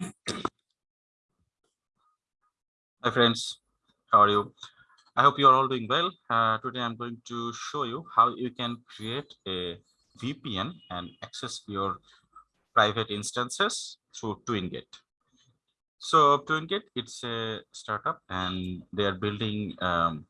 Hi friends, how are you? I hope you are all doing well. Uh, today I'm going to show you how you can create a VPN and access your private instances through TwinGate. So TwinGate, it's a startup and they are building um,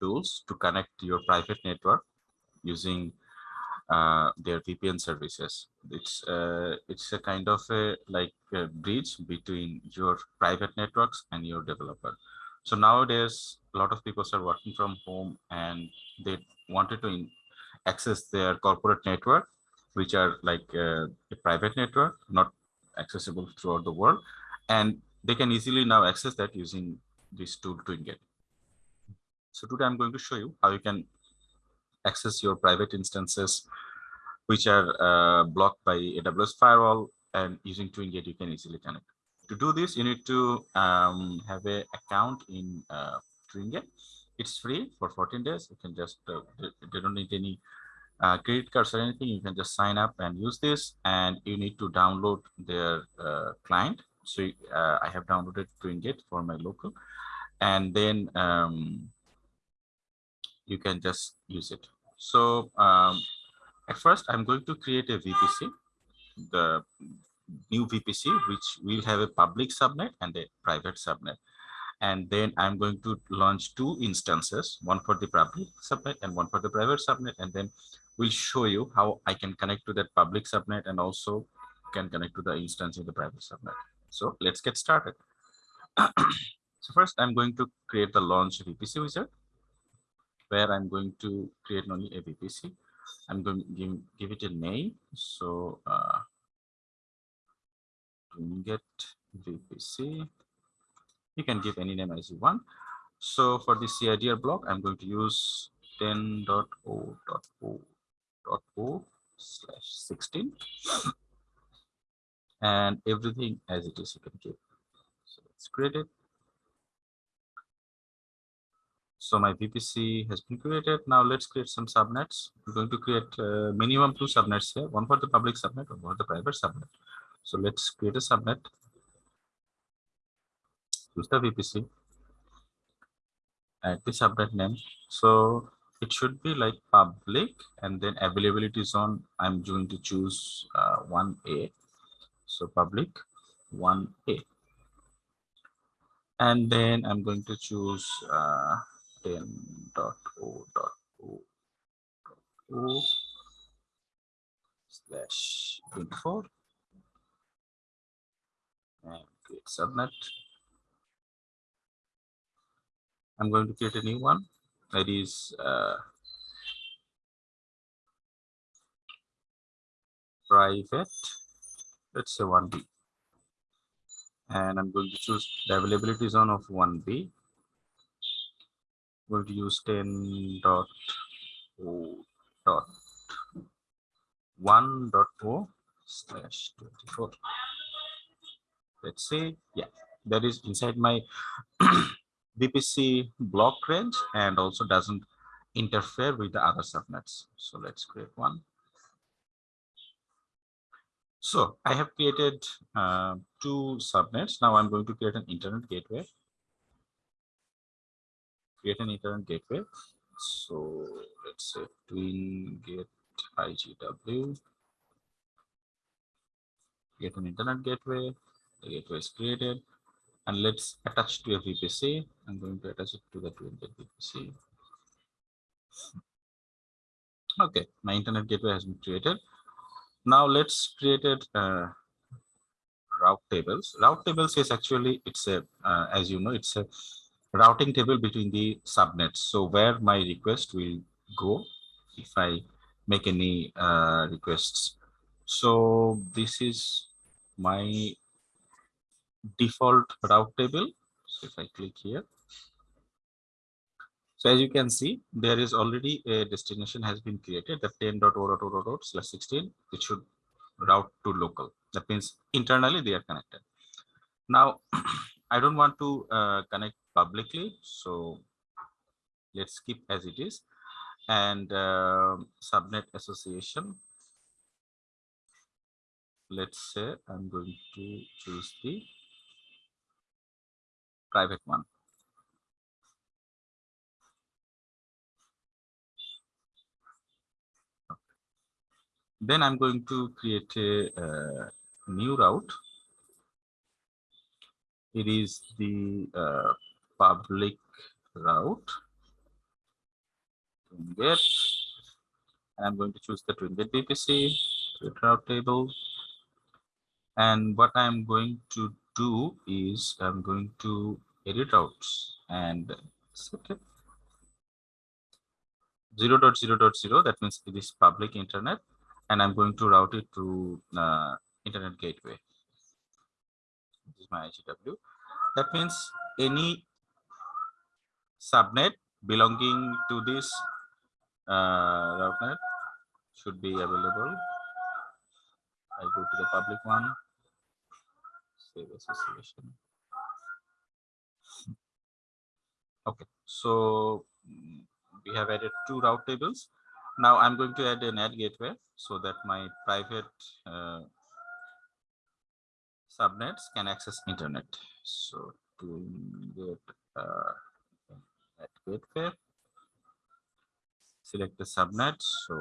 tools to connect your private network using uh, their VPN services. It's uh, it's a kind of a like a bridge between your private networks and your developer. So nowadays, a lot of people are working from home and they wanted to access their corporate network, which are like uh, a private network, not accessible throughout the world, and they can easily now access that using this tool TwinGate. So today I'm going to show you how you can access your private instances which are uh, blocked by AWS firewall and using TwinGate you can easily connect. To do this, you need to um, have an account in uh, TwinGate. It's free for 14 days. You can just, uh, they don't need any uh, credit cards or anything. You can just sign up and use this and you need to download their uh, client. So uh, I have downloaded TwinGate for my local and then um, you can just use it. So um, at first, I'm going to create a VPC, the new VPC, which will have a public subnet and a private subnet. And then I'm going to launch two instances, one for the public subnet and one for the private subnet. And then we'll show you how I can connect to that public subnet and also can connect to the instance in the private subnet. So let's get started. so first, I'm going to create the launch VPC wizard where I'm going to create only a VPC. I'm going to give, give it a name. So uh, get VPC. You can give any name as you want. So for the CIDR block, I'm going to use 10.0.0.0 slash 16 and everything as it is you can give. So let's create it. So my VPC has been created. Now let's create some subnets. We're going to create uh, minimum two subnets here, one for the public subnet, and one for the private subnet. So let's create a subnet. Use the VPC. Add the subnet name. So it should be like public and then availability zone. I'm going to choose uh, 1A. So public 1A. And then I'm going to choose uh, 10.0.0.0 slash 24 and create subnet. I'm going to create a new one that is uh, private, let's say 1B. And I'm going to choose the availability zone of 1B to use 10 dot o dot 1 dot o slash 24 let's say yeah that is inside my vpc block range and also doesn't interfere with the other subnets. So let's create one. So i have created uh, two subnets. Now i'm going to create an internet gateway create an internet gateway. So let's say twin get IGW. Get an internet gateway. The gateway is created. And let's attach to a VPC. I'm going to attach it to the twingate VPC. Okay, my internet gateway has been created. Now let's create a uh, route tables. Route tables is actually it's a uh, as you know it's a routing table between the subnets. So where my request will go if I make any uh, requests. So this is my default route table. So if I click here. So as you can see, there is already a destination has been created, the 10.0.0.0 slash 16, it should route to local. That means internally they are connected. Now, I don't want to uh, connect publicly. So let's keep as it is. And uh, subnet association. let's say I'm going to choose the private one. Then I'm going to create a uh, new route. It is the uh, public route. Get, and I'm going to choose the twingate VPC, route table. And what I'm going to do is I'm going to edit routes and set it 0 dot 0 dot 0 that means it is public internet and i'm going to route it to uh, internet gateway this is my igw that means any subnet belonging to this uh, route net should be available. I go to the public one. Save association. Okay so we have added two route tables. Now i'm going to add an NAT gateway so that my private uh, subnets can access internet. So to get uh, NAT gateway select the subnet so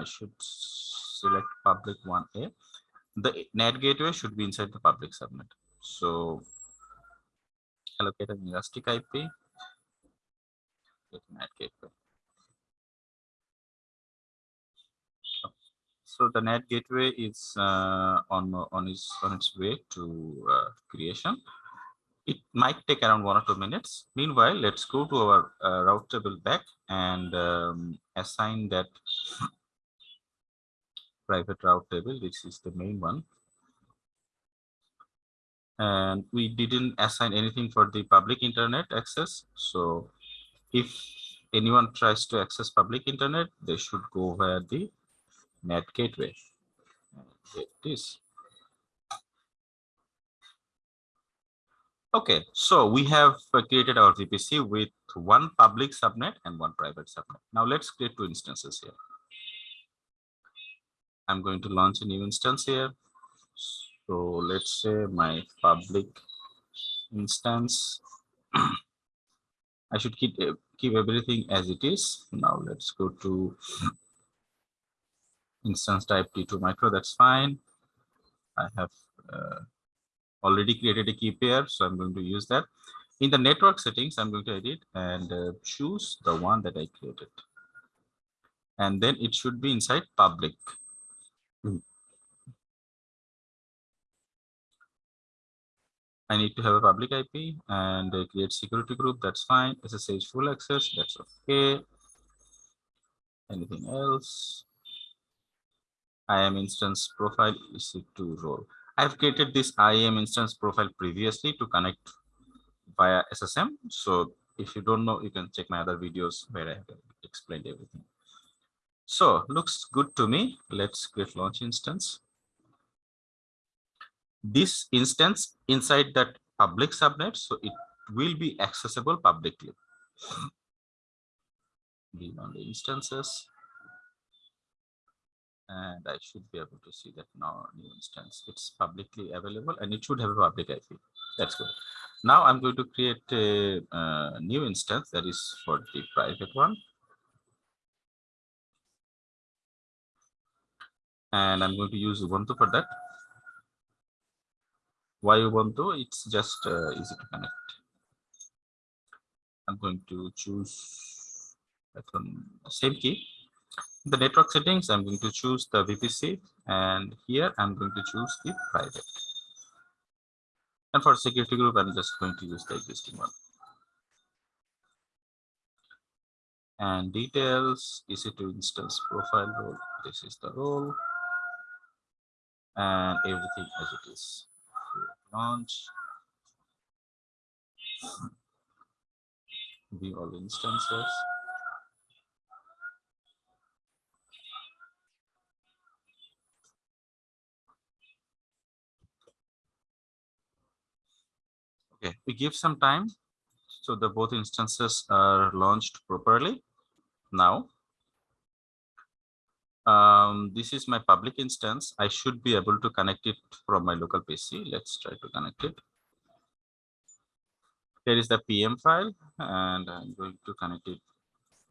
i should select public 1a the NAT gateway should be inside the public subnet. So allocate an elastic ip NAT gateway. So the NAT gateway is uh, on on its on its way to uh, creation it might take around one or two minutes meanwhile let's go to our uh, route table back and um, assign that private route table which is the main one and we didn't assign anything for the public internet access so if anyone tries to access public internet they should go via the NAT gateway. Get this. Okay, so we have created our VPC with one public subnet and one private subnet. Now let's create two instances here. I'm going to launch a new instance here. So let's say my public instance. I should keep keep everything as it is. Now let's go to instance type T2 micro, that's fine. I have uh, already created a key pair, so I'm going to use that. In the network settings, I'm going to edit and uh, choose the one that I created. And then it should be inside public. I need to have a public IP and uh, create security group. That's fine. SSH full access. That's okay. Anything else? IAM instance profile EC2 role. I've created this IAM instance profile previously to connect via SSM. So if you don't know, you can check my other videos where I explained everything. So looks good to me. Let's create launch instance. This instance inside that public subnet, so it will be accessible publicly. Be on the instances and I should be able to see that now new instance. It's publicly available and it should have a public IP. That's good. Now I'm going to create a, a new instance that is for the private one. And I'm going to use Ubuntu for that. Why Ubuntu? It's just uh, easy to connect. I'm going to choose the same key the network settings, I'm going to choose the VPC and here I'm going to choose the private. And for security group, I'm just going to use the existing one. And details, EC2 instance profile role, this is the role. And everything as it is. Launch. View all instances. Okay, we give some time so the both instances are launched properly. Now, um, this is my public instance. I should be able to connect it from my local PC. Let's try to connect it. Here is the PEM file, and I'm going to connect it.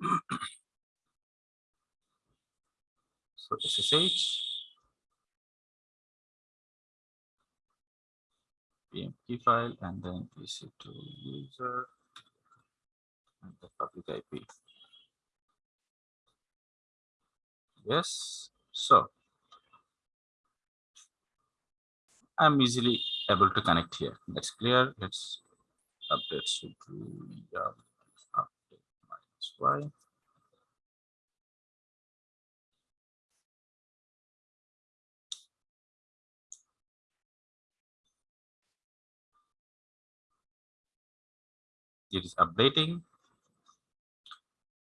so SSH. Key file, and then PC to user, and the public IP. Yes, so I'm easily able to connect here. That's clear. Let's update to yeah, update minus y. It is updating.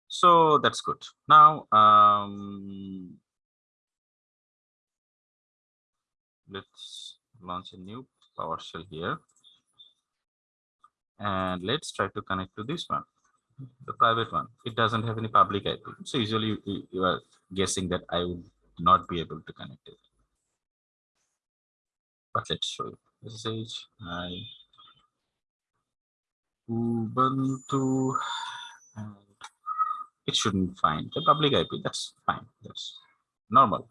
So that's good. Now, um, let's launch a new PowerShell here. And let's try to connect to this one, the private one. It doesn't have any public IP. So usually you, are guessing that I would not be able to connect it. But let's show you. SSH, I, Ubuntu, and it shouldn't find the public IP. That's fine. That's normal.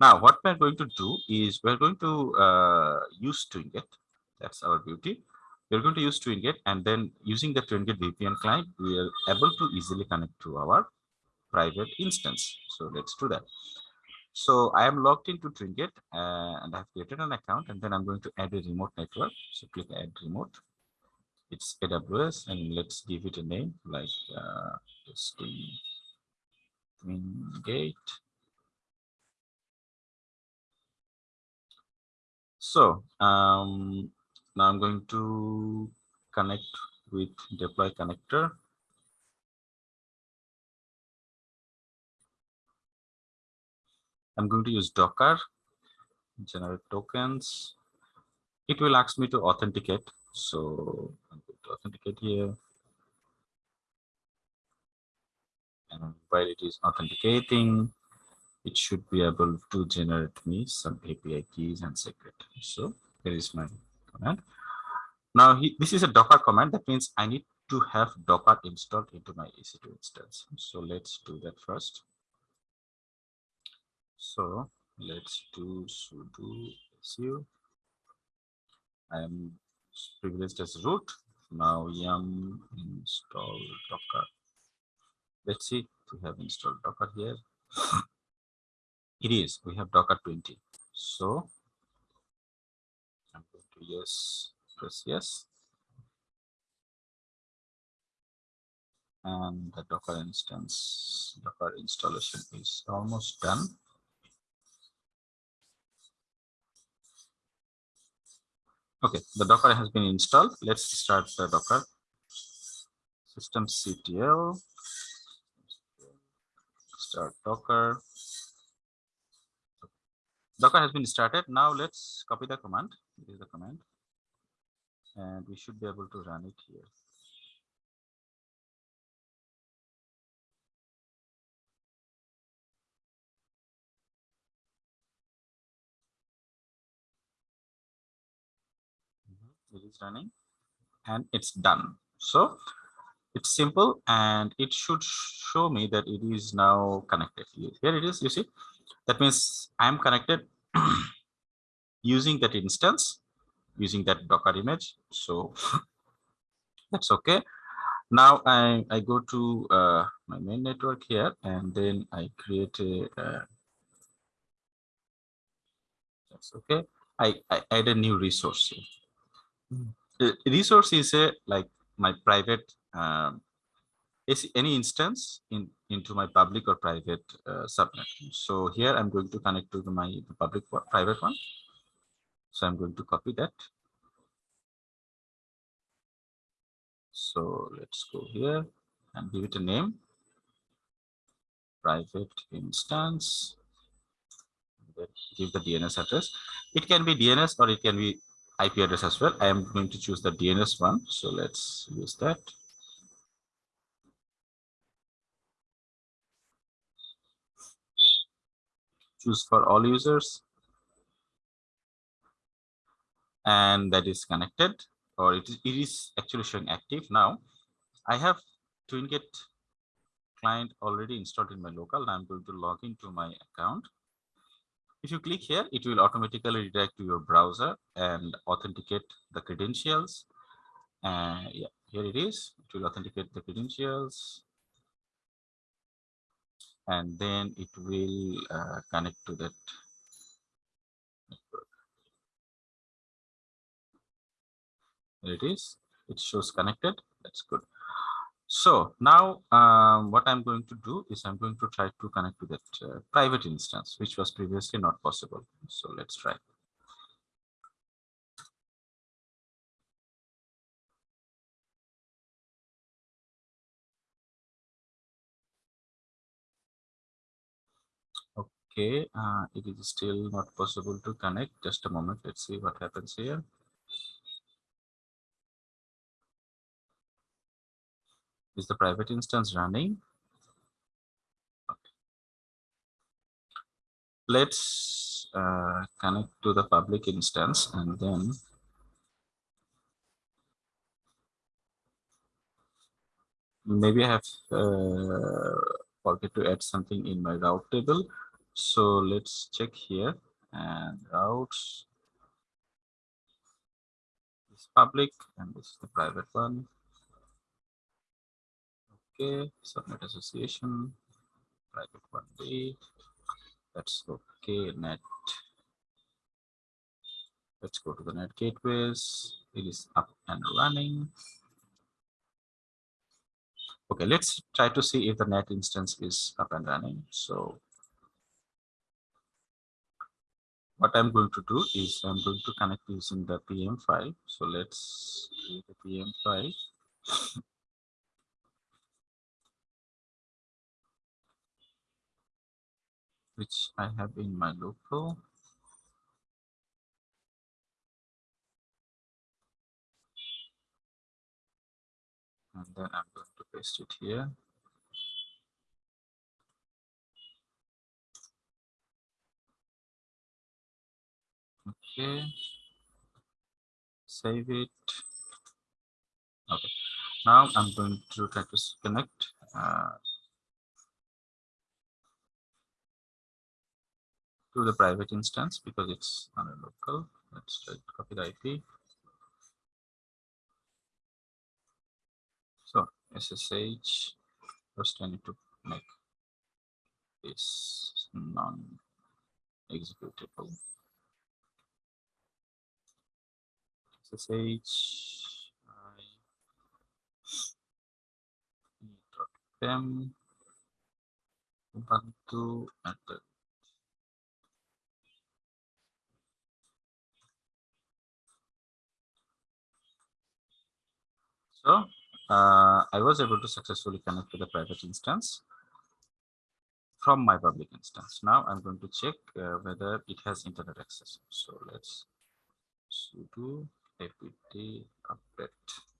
Now, what we're going to do is we're going to uh, use TwinGate. That's our beauty. We're going to use TwinGate and then using the TwinGate VPN client, we are able to easily connect to our private instance. So let's do that. So I am logged into TwinGate uh, and I've created an account and then I'm going to add a remote network. So click add remote it's AWS and let's give it a name like uh, Gate. So um, now I'm going to connect with deploy connector. I'm going to use Docker, generate tokens. It will ask me to authenticate. So authenticate here. And while it is authenticating, it should be able to generate me some API keys and secret. So here is my command. Now he, this is a Docker command. That means I need to have Docker installed into my EC2 instance. So let's do that first. So let's do sudo su. I am privileged as root now yum install docker. Let's see we have installed docker here. It is. We have docker 20 so i'm going to yes press yes. And the docker instance docker installation is almost done Okay, the Docker has been installed. Let's start the Docker. systemctl. Start Docker. Docker has been started. Now let's copy the command. This is the command. And we should be able to run it here. It is running and it's done. So it's simple and it should show me that it is now connected. Here it is you see? That means i'm connected using that instance using that docker image. So that's okay. Now i i go to uh, my main network here and then i create a uh, that's okay. I i add a new resource here resource is a like my private um, any instance in into my public or private uh, subnet. So here I'm going to connect to my public private one. So I'm going to copy that. So let's go here and give it a name. Private instance. Give the DNS address. It can be DNS or it can be IP address as well. I am going to choose the DNS one. So let's use that. choose for all users and that is connected or it is, it is actually showing active now i have twingate client already installed in my local i'm going to log into my account if you click here it will automatically redirect to your browser and authenticate the credentials and yeah here it is it will authenticate the credentials and then it will uh, connect to that. There it is. It shows connected. That's good. So now um, what I'm going to do is I'm going to try to connect to that uh, private instance, which was previously not possible. So let's try. Okay, uh, it is still not possible to connect. Just a moment. Let's see what happens here. Is the private instance running? Let's uh, connect to the public instance and then maybe I have uh, forget to add something in my route table. So let's check here and routes is public and this is the private one. Okay, subnet association, private one day. That's okay. NAT. Let's go to the NAT gateways. It is up and running. Okay, let's try to see if the NAT instance is up and running. So what I'm going to do is I'm going to connect using the PEM file. So let's create a PEM file. Which I have in my local. And then I'm going to paste it here. Okay. Save it. Okay. Now I'm going to try to connect uh, to the private instance because it's on a local. Let's to copy the IP. So SSH, first I need to make this non-executable. SSH, I, Ubuntu at the So uh, I was able to successfully connect to the private instance from my public instance. Now I'm going to check uh, whether it has internet access. So let's sudo apt update.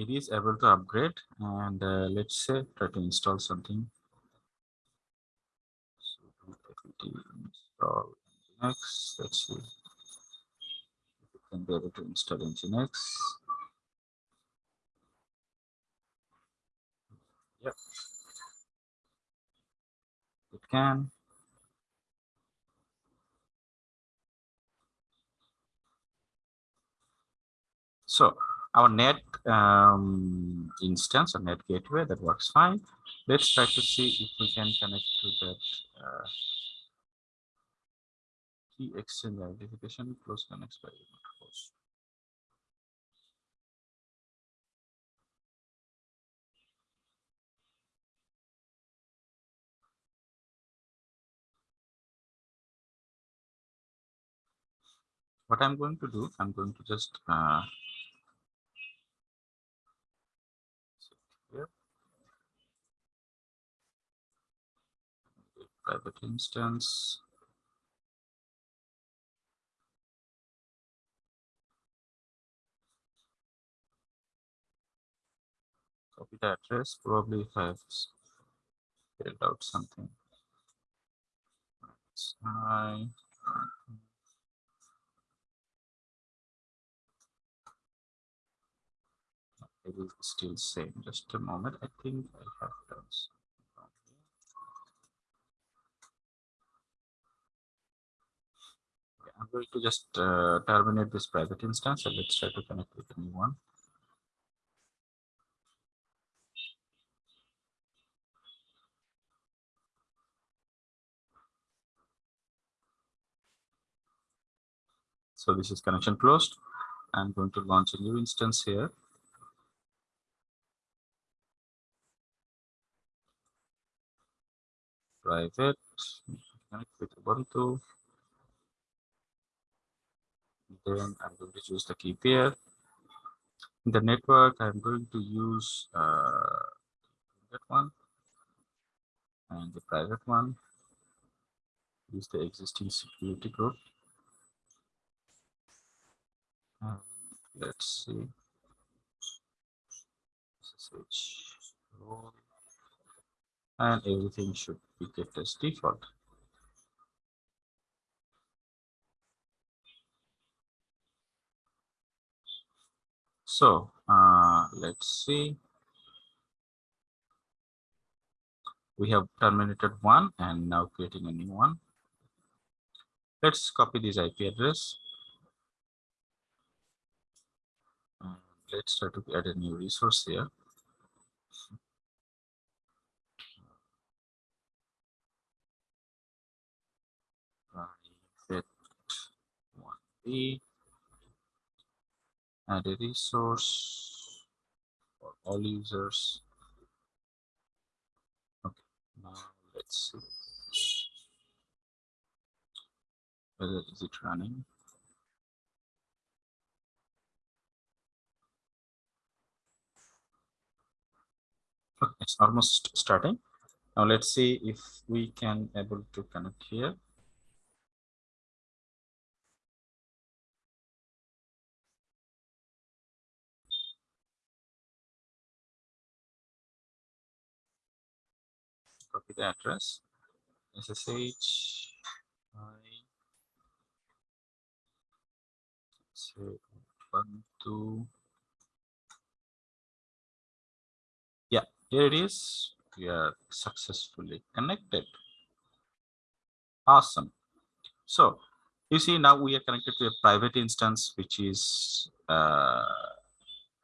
It is able to upgrade and uh, let's say try to install something. So install nginx let's see. If it can be able to install nginx yep. It can. So our NAT um, instance or NAT gateway that works fine. Let's try to see if we can connect to that uh, key exchange identification close connects by host. What I'm going to do, I'm going to just uh, private instance. Copy the address, probably I've filled out something. I it will still same. Just a moment. I think I have done I'm going to just uh, terminate this private instance and let's try to connect with a new one. So this is connection closed. I'm going to launch a new instance here. Private, connect with Ubuntu. Then I'm going to use the key pair. In the network, I'm going to use uh, that one and the private one. Use the existing security group. Um, let's see. SSH role. And everything should be kept as default. So uh, let's see. We have terminated one and now creating a new one. Let's copy this IP address let's try to add a new resource here. Private one B add a resource for all users. Okay, now let's see whether is it running. Okay, it's almost starting. Now let's see if we can able to connect here. Copy the address. SSH. I say one two yeah Here it is. We are successfully connected. Awesome. So you see now we are connected to a private instance, which is uh,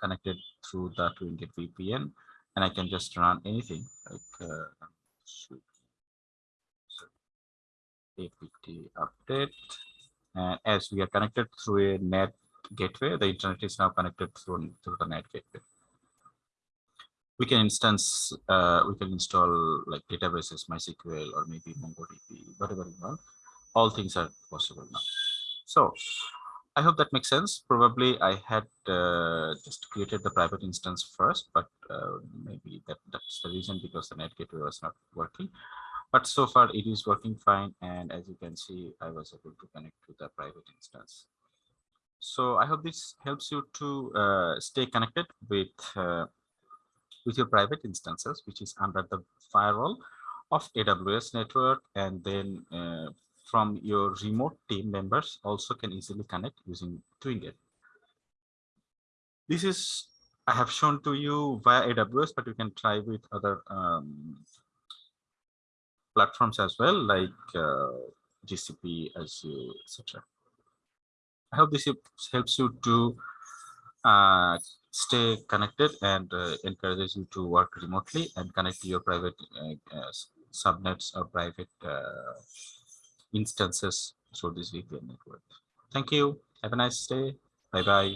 connected through the TwinGate VPN. And I can just run anything like uh, apt update. And as we are connected through a NAT gateway, the internet is now connected through, through the NAT gateway. We can instance uh, we can install like databases mysql or maybe mongodb whatever you want. All things are possible now. So i hope that makes sense probably i had uh, just created the private instance first but uh, maybe that that's the reason because the NAT gateway was not working but so far it is working fine and as you can see i was able to connect to the private instance so i hope this helps you to uh, stay connected with uh, with your private instances, which is under the firewall of AWS network. And then uh, from your remote team members also can easily connect using TwinGate. This is, I have shown to you via AWS, but you can try with other um, platforms as well, like uh, GCP, Azure, etc. I hope this helps you to uh, stay connected and uh, encourages you to work remotely and connect to your private uh, uh subnets or private uh, instances through this VPN network. Thank you. Have a nice day. Bye-bye.